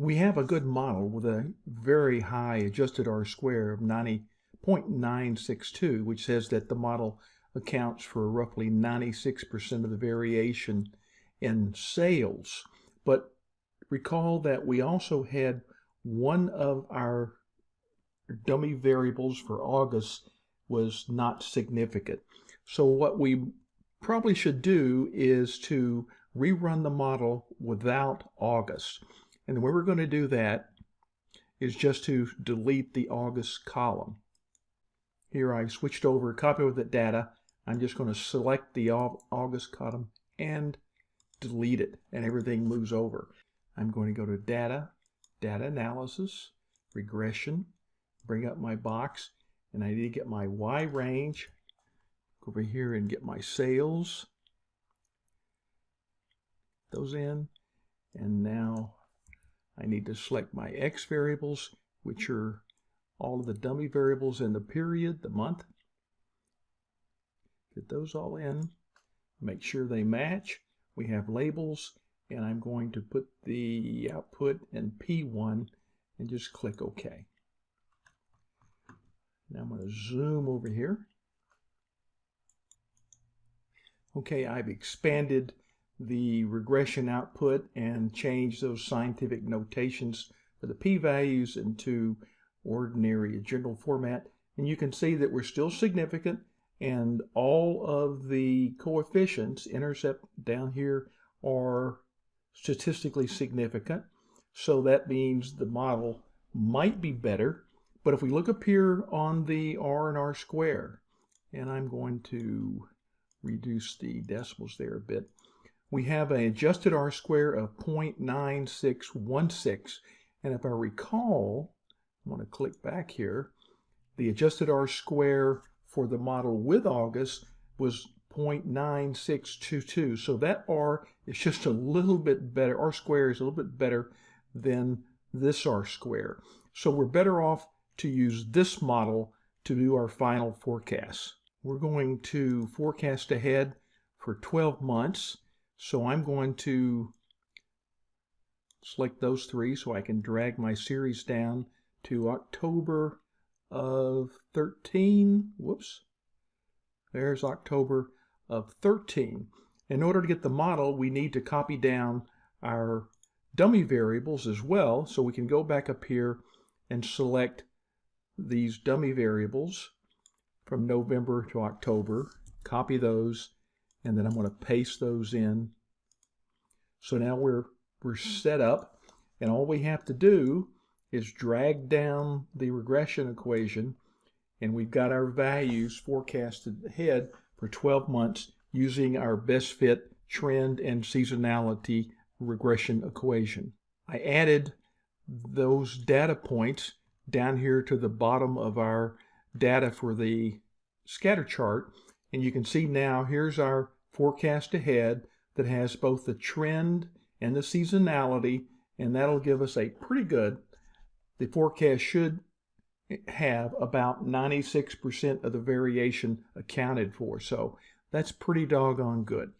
we have a good model with a very high adjusted R-square of 90.962, which says that the model accounts for roughly 96% of the variation in sales. But recall that we also had one of our dummy variables for August was not significant. So what we probably should do is to rerun the model without August. And the way we're going to do that is just to delete the August column. Here I switched over, copy with the data. I'm just going to select the August column and delete it, and everything moves over. I'm going to go to Data, Data Analysis, Regression, bring up my box, and I need to get my Y range, go over here and get my sales, those in, and now I need to select my X variables, which are all of the dummy variables in the period, the month. Get those all in, make sure they match. We have labels, and I'm going to put the output in P1 and just click OK. Now I'm going to zoom over here. Okay, I've expanded the regression output and change those scientific notations for the p-values into ordinary general format. And you can see that we're still significant and all of the coefficients, intercept down here, are statistically significant. So that means the model might be better. But if we look up here on the R and R square, and I'm going to reduce the decimals there a bit, we have an adjusted R square of 0.9616. And if I recall, I want to click back here, the adjusted R square for the model with August was 0.9622. So that R is just a little bit better. R square is a little bit better than this R square. So we're better off to use this model to do our final forecast. We're going to forecast ahead for 12 months. So I'm going to select those three so I can drag my series down to October of 13. Whoops. There's October of 13. In order to get the model, we need to copy down our dummy variables as well. So we can go back up here and select these dummy variables from November to October, copy those, and then I'm going to paste those in. So now we're, we're set up, and all we have to do is drag down the regression equation, and we've got our values forecasted ahead for 12 months using our best fit trend and seasonality regression equation. I added those data points down here to the bottom of our data for the scatter chart. And you can see now here's our forecast ahead that has both the trend and the seasonality. And that'll give us a pretty good, the forecast should have about 96% of the variation accounted for. So that's pretty doggone good.